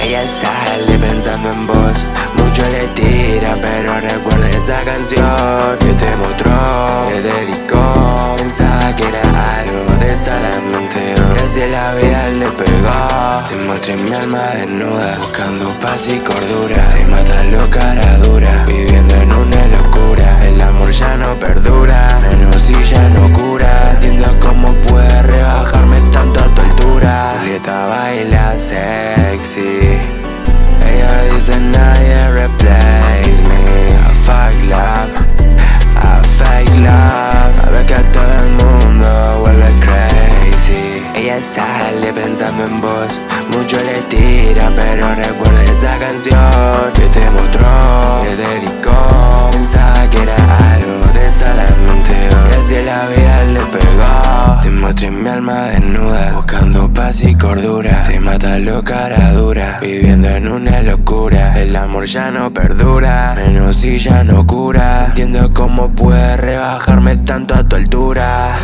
Ella está pensando en vos. Mucho le tira pero recuerda esa canción. Que te mostró, te dedicó Pensaba que era algo de solamente Recién la vida le pegó. Te mostré mi alma desnuda Buscando paz y cordura. Te mata lo cara dura. Altura Julieta baila sexy. Ella dice nadie replace me. A fuck love A fake love. A ver que a todo el mundo vuelve crazy. Ella sale pensando en vos Mucho le tira pero recuerda mostré mi alma desnuda Buscando paz y cordura. Te mata lo cara dura Viviendo en una locura. El amor ya no perdura Menos si ya no cura. Entiendo cómo puede rebajarme tanto a tu altura